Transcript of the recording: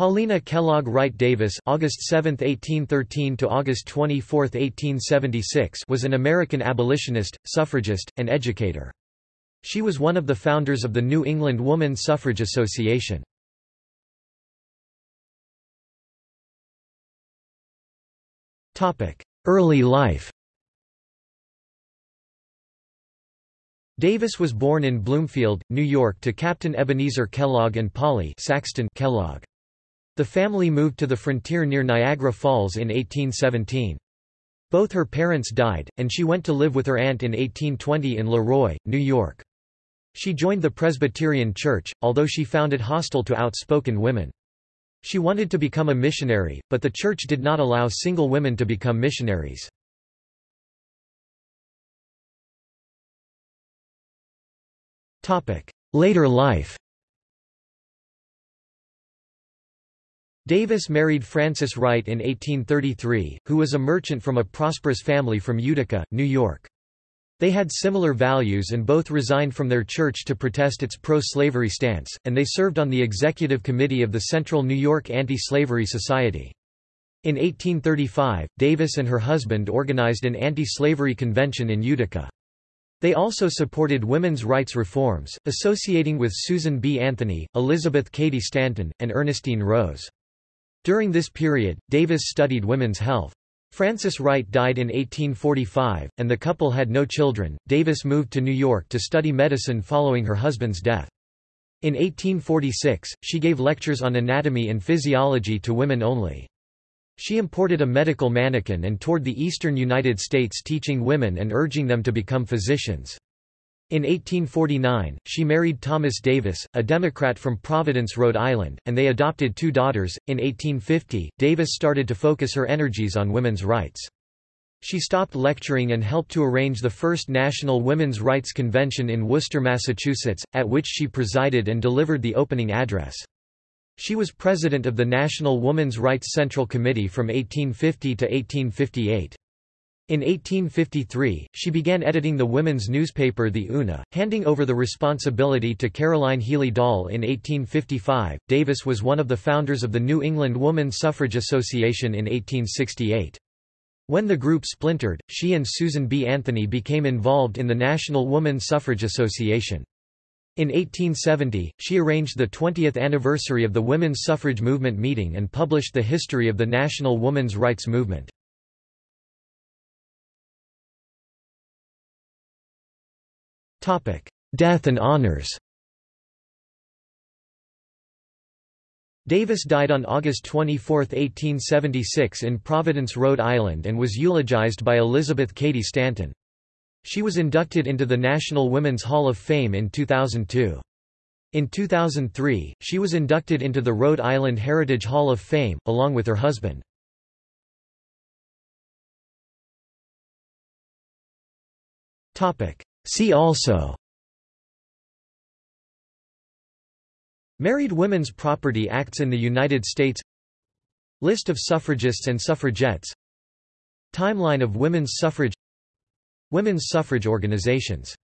Paulina Kellogg Wright Davis August 7, 1813 to August 24, 1876 was an American abolitionist, suffragist, and educator. She was one of the founders of the New England Woman Suffrage Association. Topic: Early life Davis was born in Bloomfield, New York to Captain Ebenezer Kellogg and Polly Saxton Kellogg. The family moved to the frontier near Niagara Falls in 1817. Both her parents died, and she went to live with her aunt in 1820 in Leroy, New York. She joined the Presbyterian Church, although she found it hostile to outspoken women. She wanted to become a missionary, but the church did not allow single women to become missionaries. Later life Davis married Francis Wright in 1833, who was a merchant from a prosperous family from Utica, New York. They had similar values and both resigned from their church to protest its pro-slavery stance, and they served on the executive committee of the Central New York Anti-Slavery Society. In 1835, Davis and her husband organized an anti-slavery convention in Utica. They also supported women's rights reforms, associating with Susan B. Anthony, Elizabeth Cady Stanton, and Ernestine Rose. During this period, Davis studied women's health. Francis Wright died in 1845, and the couple had no children. Davis moved to New York to study medicine following her husband's death. In 1846, she gave lectures on anatomy and physiology to women only. She imported a medical mannequin and toured the eastern United States teaching women and urging them to become physicians. In 1849, she married Thomas Davis, a Democrat from Providence, Rhode Island, and they adopted two daughters. In 1850, Davis started to focus her energies on women's rights. She stopped lecturing and helped to arrange the first National Women's Rights Convention in Worcester, Massachusetts, at which she presided and delivered the opening address. She was president of the National Woman's Rights Central Committee from 1850 to 1858. In 1853, she began editing the women's newspaper The Una, handing over the responsibility to Caroline Healy Dall in 1855. Davis was one of the founders of the New England Woman Suffrage Association in 1868. When the group splintered, she and Susan B. Anthony became involved in the National Woman Suffrage Association. In 1870, she arranged the 20th anniversary of the women's suffrage movement meeting and published the history of the national women's rights movement. Death and honors Davis died on August 24, 1876 in Providence, Rhode Island and was eulogized by Elizabeth Cady Stanton. She was inducted into the National Women's Hall of Fame in 2002. In 2003, she was inducted into the Rhode Island Heritage Hall of Fame, along with her husband. See also. Married Women's Property Acts in the United States. List of suffragists and suffragettes. Timeline of women's suffrage. Women's suffrage organizations